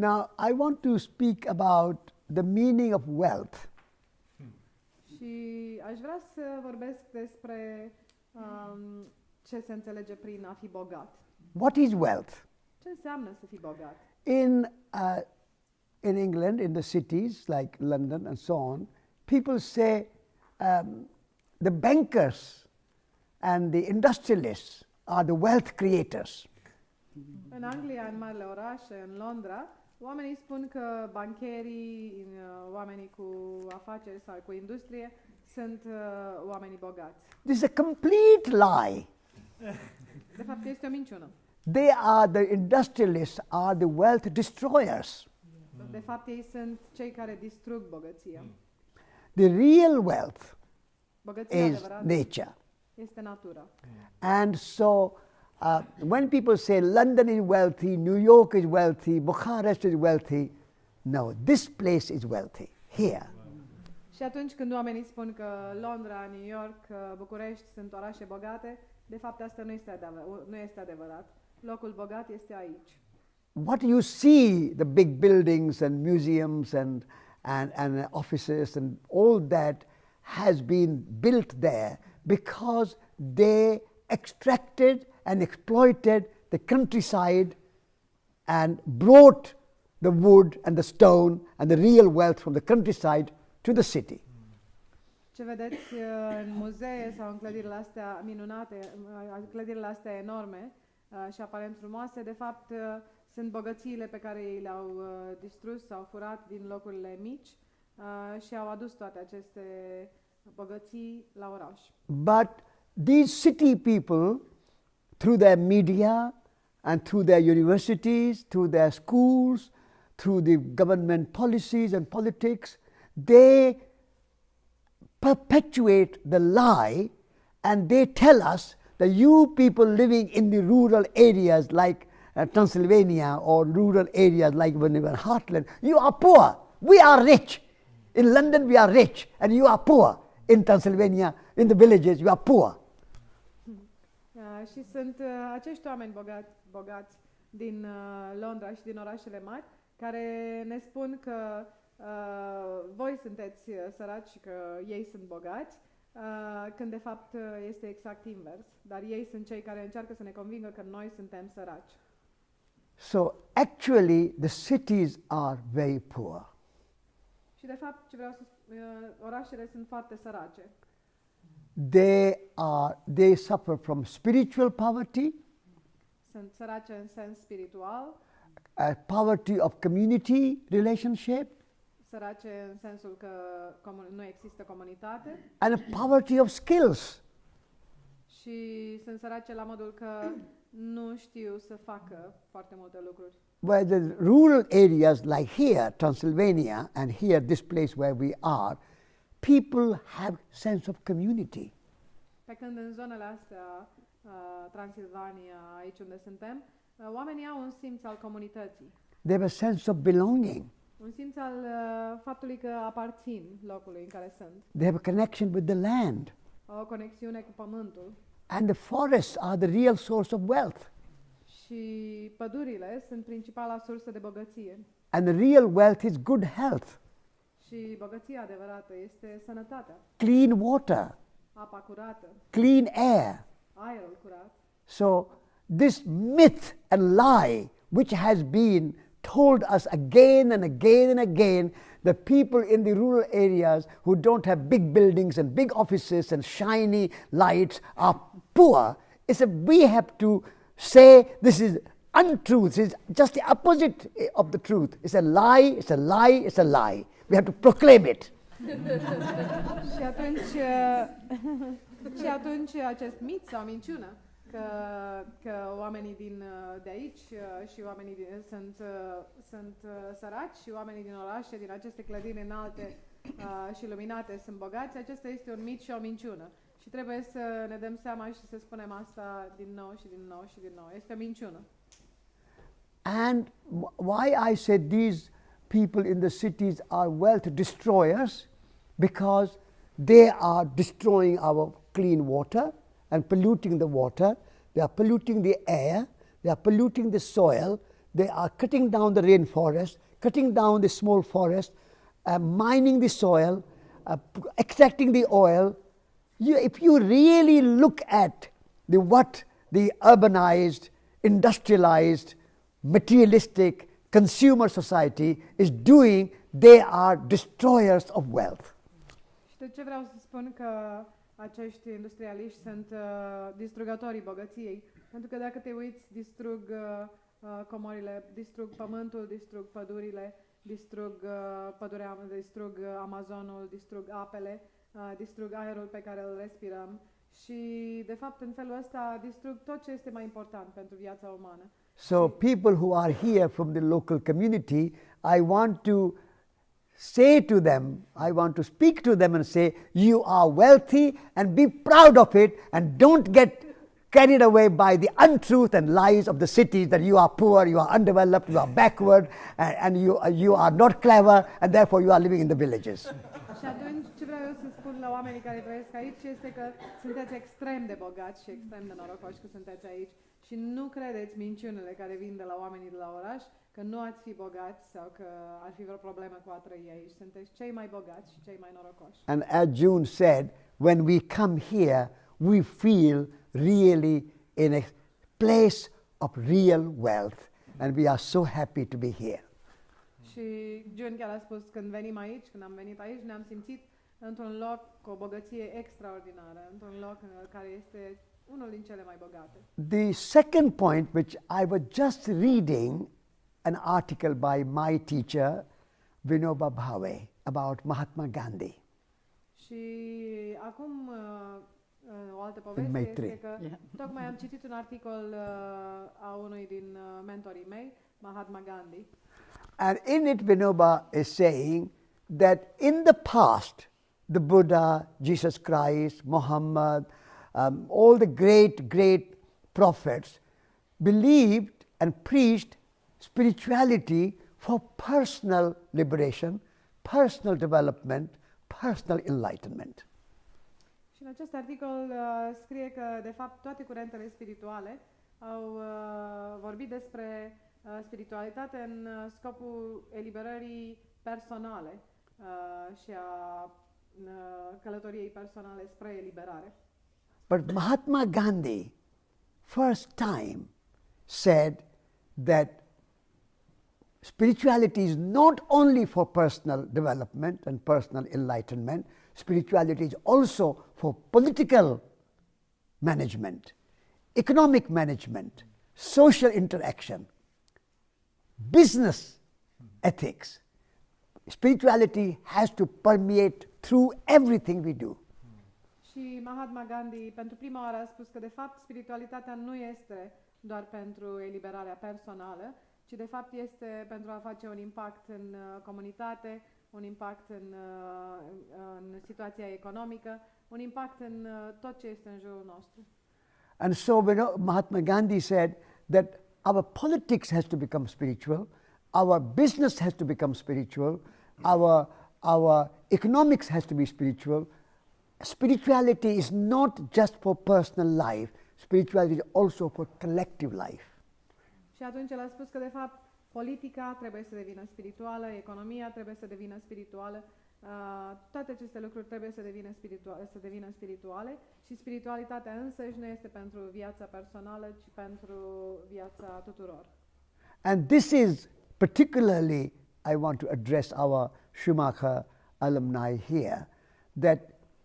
Now, I want to speak about the meaning of wealth. Și aș vrea să vorbesc despre um, ce se înțelege prin a fi bogat. What is wealth? Ce înseamnă să fii bogat? In, uh, in England, in the cities like London and so on, people say um, the bankers and the industrialists are the wealth creators. În Anglia, în marile orașe, în Londra, oamenii spun că bancherii, uh, oamenii cu afaceri sau cu industrie sunt uh, oamenii bogați. This is a complete lie. De fapt, este o minciună. They are the industrialists, are the wealth destroyers. De fapt, ei sunt cei care distrug bogăția. The real wealth Bogăția is nature. este natura. And so, uh, when people say London is wealthy, New York is wealthy, Bucharest is wealthy, no, this place is wealthy, here. Și atunci când oamenii spun că Londra, New York, uh, București sunt orașe bogate, de fapt asta nu este, adevăr- nu este adevărat. Locul bogat este aici. What you see, the big buildings and museums and, and, and offices and all that has been built there because they extracted and exploited the countryside and brought the wood and the stone and the real wealth from the countryside to the city. Ce vedeți uh, în muzee sau în clădirile astea minunate, uh, clădirile astea enorme uh, și aparent frumoase, de fapt uh, sunt bogățiile pe care ei le-au uh, distrus sau furat din locurile mici uh, și au adus toate aceste bogății la oraș. But these city people, through their media and through their universities, through their schools, through the government policies and politics, they perpetuate the lie and they tell us that you people living in the rural areas like uh, Transylvania or rural areas like when Hartland, you are poor. We are rich. In London, we are rich, and you are poor. In Transylvania, in the villages, you are poor. Uh, și sunt uh, acești oameni bogați, bogați din uh, Londra și din orașele mari care ne spun că uh, voi sunteți uh, săraci și că ei sunt bogați, uh, când de fapt uh, este exact invers. Dar ei sunt cei care încearcă să ne convingă că noi suntem săraci. So, actually, the cities are very poor. Și de fapt, ce vreau să spun, uh, orașele sunt foarte sărace. They, are, they suffer from spiritual poverty, Sunt sărace în sens spiritual, uh, poverty of community relationship, sărace în sensul că nu există comunitate and a poverty of skills. și sunt sărace la modul că nu știu să facă foarte multe lucruri. Where the rural areas like here, Transylvania, and here, this place where we are, people have sense of community. Pe când în zonele astea, uh, Transilvania, aici unde suntem, uh, oamenii au un simț al comunității, They have a sense of belonging. un simț al uh, faptului că aparțin locului în care sunt, They have a connection with the land. o conexiune cu pământul And the forests are the real source of wealth. și pădurile sunt principala sursă de băgăție. And the real wealth is good health, Și băgăția adevărată este sănătatea, clean water, apa curată, clean air. aerul curat. So, this myth and lie, which has been told us again and again and again, the people in the rural areas who don't have big buildings and big offices and shiny lights are poor, is a, we have to say this is untruth, is just the opposite of the truth. It's a lie, it's a lie, it's a lie. We have to proclaim it. Și atunci, uh, și atunci acest mit sau minciună că, că oamenii din, uh, de aici uh, și oamenii din, sunt, uh, sunt uh, săraci și oamenii din orașe, din aceste clădiri înalte uh, și luminate sunt bogați, acesta este un mit și o minciună. Și trebuie să ne dăm seama și să spunem asta din nou și din nou și din nou. Este o minciună. And wh- why I said these people in the cities are wealth destroyers because they are destroying our clean water and polluting the water, they are polluting the air, they are polluting the soil, they are cutting down the rainforest, cutting down the small forest, uh, mining the soil, uh, extracting the oil. You, if you really look at the, what the urbanized, industrialized, materialistic consumer society is doing, they are destroyers of wealth. Și de ce vreau să spun că acești industrialiști sunt uh, distrugătorii bogăției? Pentru că dacă te uiți, distrug uh, uh, comorile, distrug pământul, distrug pădurile, distrug uh, pădurea, distrug uh, Amazonul, distrug apele, uh, distrug aerul pe care îl respirăm și, de fapt, în felul ăsta distrug tot ce este mai important pentru viața umană. So, people who are here from the local community, I want to say to them, I want to speak to them and say, You are wealthy and be proud of it and don't get carried away by the untruth and lies of the cities that you are poor, you are undeveloped, you are backward, and, and you, you are not clever, and therefore you are living in the villages. Și atunci ce vreau eu să spun la oamenii care trăiesc aici este că sunteți extrem de bogați și extrem de norocoși că sunteți aici și nu credeți minciunile care vin de la oamenii de la oraș că nu ați fi bogați sau că ar fi vreo problemă cu a trăi aici. Sunteți cei mai bogați și cei mai norocoși. And as June said, when we come here, we feel really in a place of real wealth, and we are so happy to be here. Și June chiar a spus când venim aici, când am venit aici, ne-am simțit într-un loc cu o băgăție extraordinară, într-un loc uh, care este unul din cele mai bogate. The second point, which I was just reading an article by my teacher, Vinoba Bhave, about Mahatma Gandhi. Și acum uh, uh, o altă poveste Maitri. este că Yeah. tocmai am citit un articol uh, a unui din uh, mentorii mei, Mahatma Gandhi, And in it, Vinoba is saying that in the past, the Buddha, Jesus Christ, Muhammad, um, all the great, great prophets believed and preached spirituality for personal liberation, personal development, personal enlightenment. Și în acest articol uh, scrie că, de fapt, toate curentele spirituale au uh, vorbit despre uh, spiritualitate în uh, scopul eliberării personale uh, și a uh, călătoriei personale spre eliberare. But Mahatma Gandhi, first time, said that spirituality is not only for personal development and personal enlightenment, spirituality is also for political management, economic management, social interaction, business ethics. Spirituality has to permeate through everything we do. Și Mahatma Gandhi pentru prima oară a spus că de fapt spiritualitatea nu este doar pentru eliberarea personală, ci de fapt este pentru a face un impact în uh, comunitate, un impact în, uh, în situația economică, un impact în uh, tot ce este în jurul nostru. And so know, Mahatma Gandhi said that our politics has to become spiritual, our business has to become spiritual, our, our economics has to be spiritual. Spirituality is not just for personal life, spirituality is also for collective life. Și atunci el a spus că de fapt politica trebuie să devină spirituală, economia trebuie să devină spirituală, uh, toate aceste lucruri trebuie să devină, să devină spirituale și spiritualitatea însăși nu este pentru viața personală, ci pentru viața tuturor. And this is particularly, I want to address our Schumacher alumni here, that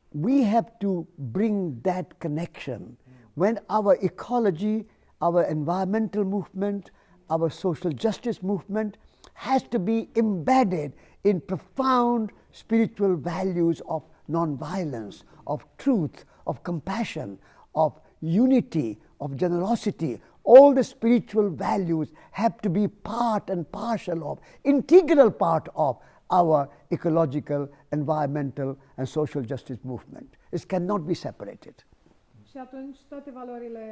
we have to bring that connection. When our ecology, our environmental movement, our social justice movement has to be embedded in profound spiritual values of nonviolence, of truth, of compassion, of unity, of generosity. All the spiritual values have to be part and parcel of, integral part of our ecological, environmental, and social justice movement. It cannot be separated. Și atunci toate valorile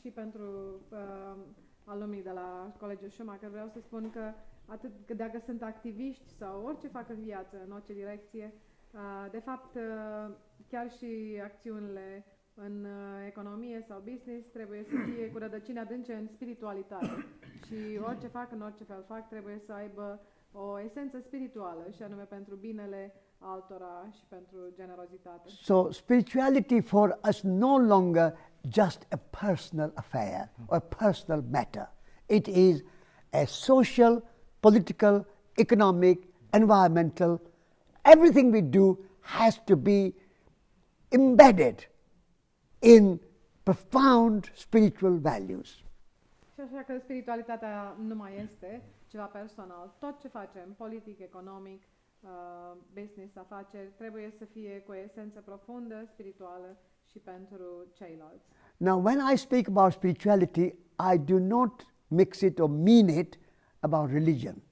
și pentru uh, alumnii de la Colegiul Schumacher vreau să spun că atât că dacă sunt activiști sau orice fac în viață, în orice direcție, uh, de fapt uh, chiar și acțiunile în uh, economie sau business trebuie să fie cu rădăcini adânce în spiritualitate. Și orice fac, în orice fel fac, trebuie să aibă o esență spirituală și anume pentru binele altora și pentru generozitate. So, spirituality for us no longer just a personal affair or a personal matter. It is a social, political, economic, environmental, everything we do has to be embedded in profound spiritual values. Și așa că spiritualitatea nu mai este ceva personal. Tot ce facem, politic, economic, business, afaceri, trebuie să fie cu o esență profundă, spirituală și pentru ceilalți. Now, when I speak about spirituality, I do not mix it or mean it about religion.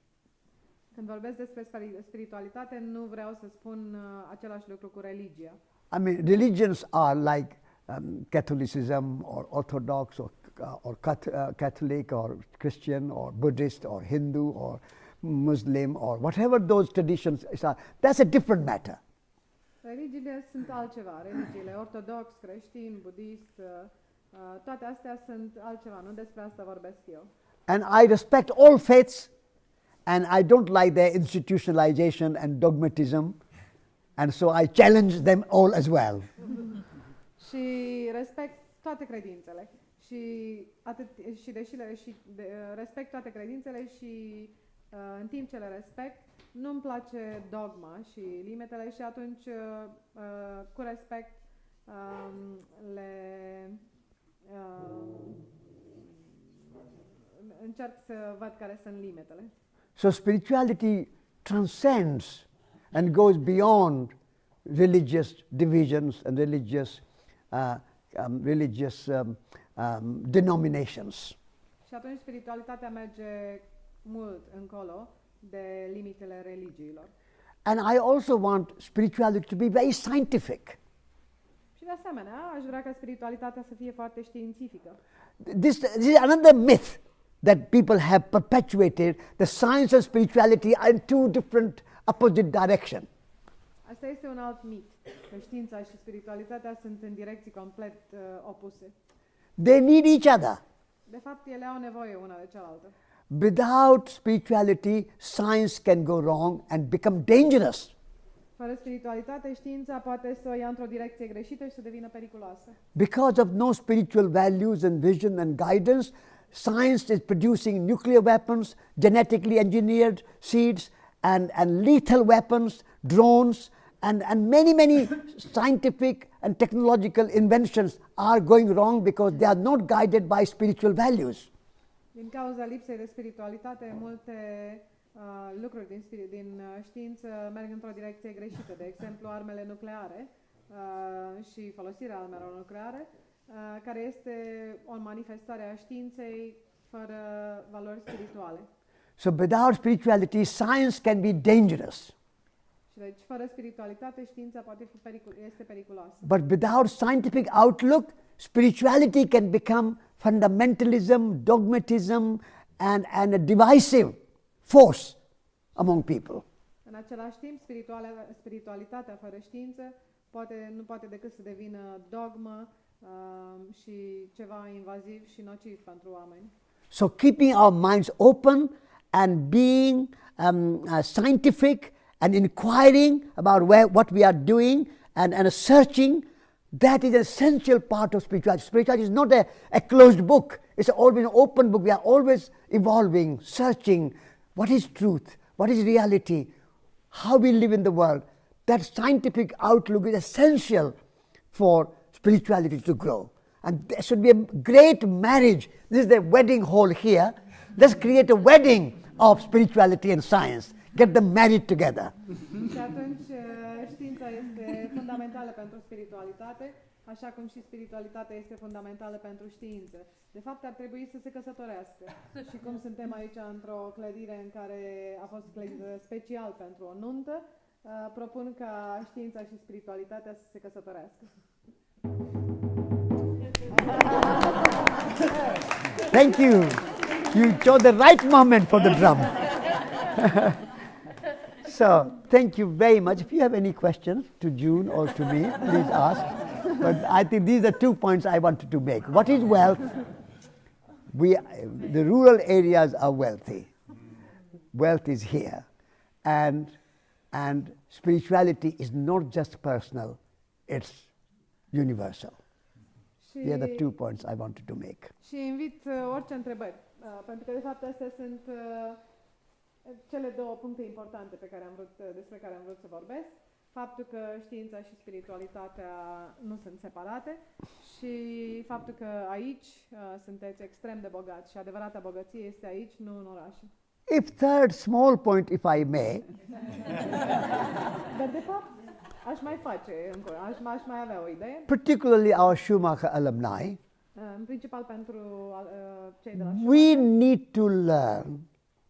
Când vorbesc despre spiri- spiritualitate, nu vreau să spun uh, același lucru cu religia. I mean, religions are like um, Catholicism or Orthodox or, uh, or uh, Catholic or Christian or Buddhist or Hindu or Muslim or whatever those traditions are. That's a different matter. Religiile sunt altceva, religiile ortodox, creștin, budist, uh, uh, toate astea sunt altceva, nu despre asta vorbesc eu. And I respect all faiths and I don't like their institutionalization and dogmatism. And so I challenge them all as well. Și respect toate credințele. Și, atât, și deși le, și de, uh, respect toate credințele și uh, în timp ce le respect, nu-mi place dogma și limitele și atunci uh, uh, cu respect um, le uh, încerc să văd care sunt limitele. So spirituality transcends and goes beyond religious divisions and religious, uh, um, religious um, um, denominations. Și atunci spiritualitatea merge mult încolo de limitele religiilor. And I also want spirituality to be very scientific. Și de asemenea, aș vrea ca spiritualitatea să fie foarte științifică. This, this is another myth that people have perpetuated. The science and spirituality are in two different opposite directions. Asta este un alt mit, că știința și spiritualitatea sunt în direcții complet uh, opuse. They need each other. De fapt, ele au nevoie una de cealaltă. Without spirituality, science can go wrong and become dangerous. Fără spiritualitate, știința poate să o ia într-o direcție greșită și să devină periculoasă. Because of no spiritual values and vision and guidance, science is producing nuclear weapons, genetically engineered seeds, and, and lethal weapons, drones, and, and many, many scientific and technological inventions are going wrong because they are not guided by spiritual values. Din cauza lipsei de spiritualitate, multe uh, lucruri din, spiri- din uh, știință merg într-o direcție greșită. De exemplu, armele nucleare uh, și folosirea armelor nucleare, uh, care este o manifestare a științei fără valori spirituale. So, without spirituality, science can be dangerous. Și deci, fără spiritualitate, știința poate fi pericul- este periculoasă. But without scientific outlook, spirituality can become fundamentalism, dogmatism, and, and a divisive force among people. În același timp, spiritualitatea fără știință poate, nu poate decât să devină dogmă uh, și ceva invaziv și nociv pentru oameni. So, keeping our minds open and being um, uh, scientific and inquiring about where, what we are doing and, and searching, that is an essential part of spirituality. Spirituality is not a, a closed book, it's always an open book. We are always evolving, searching what is truth, what is reality, how we live in the world. That scientific outlook is essential for spirituality to grow. And there should be a great marriage. This is the wedding hall here. Let's create a wedding of spirituality and science. Get them married together. Și atunci uh, știința este fundamentală pentru spiritualitate, așa cum și spiritualitatea este fundamentală pentru știință. De fapt, ar trebui să se căsătorească. Și cum suntem aici într-o clădire în care a fost clădită special pentru o nuntă, uh, propun ca știința și spiritualitatea să se căsătorească. Thank you. You chose the right moment for the drum. so, thank you very much. If you have any questions to June or to me, please ask. but I think these are two points I wanted to make. What is wealth? We, the rural areas are wealthy. Wealth is here. And, and spirituality is not just personal, it's universal. Și, These are the two points I wanted to make. și invit uh, orice întrebări, uh, pentru că de fapt astea sunt uh, cele două puncte importante pe care am vrut, uh, despre care am vrut să vorbesc. Faptul că știința și spiritualitatea nu sunt separate și faptul că aici uh, sunteți extrem de bogați și adevărata bogăție este aici, nu în orașe. If third small point, if I may, Dar de fapt aș mai face, încă, aș, aș mai avea o idee, particularly our Schumacher alumni, uh, în principal pentru uh, cei de la we need to learn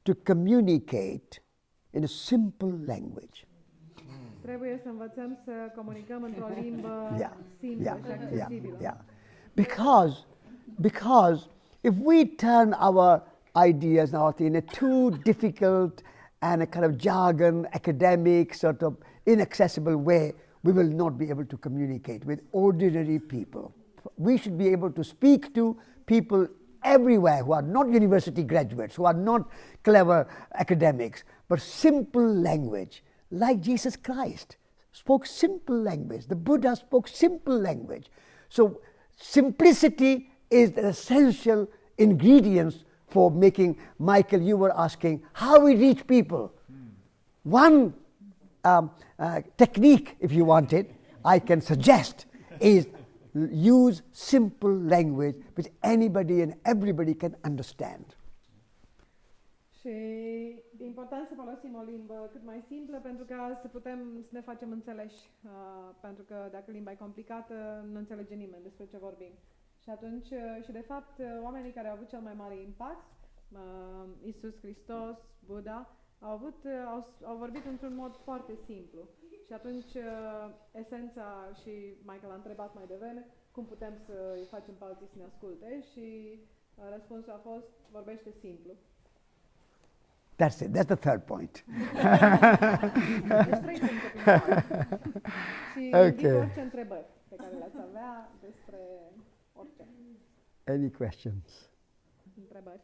to communicate in a simple language. Trebuie să învățăm să comunicăm într-o limbă Yeah, simplă yeah, și yeah, accesibilă. yeah. Because, because if we turn our ideas now in a too difficult and a kind of jargon, academic, sort of inaccessible way, we will not be able to communicate with ordinary people. We should be able to speak to people everywhere who are not university graduates, who are not clever academics, but simple language, like Jesus Christ spoke simple language. The Buddha spoke simple language. So simplicity is the essential ingredients for making Michael, you were asking how we reach people. One um, uh, technique, if you want it, I can suggest is use simple language which anybody and everybody can understand. Și e important să folosim o limbă cât mai simplă pentru ca să putem să ne facem înțeleși. Uh, pentru că dacă limba e complicată, nu înțelege nimeni despre ce vorbim. Și atunci, uh, și de fapt, uh, oamenii care au avut cel mai mare impact, uh, Isus Hristos, Buddha, au, avut, uh, au, s- au vorbit într-un mod foarte simplu. Și atunci, uh, esența, și Michael a întrebat mai devreme, cum putem să îi facem pe alții să ne asculte și uh, răspunsul a fost, vorbește simplu. That's it. That's the third point. Deci trei puncte principale. Și Ok. invit orice întrebări pe care le-ați avea despre orice Any questions? întrebări.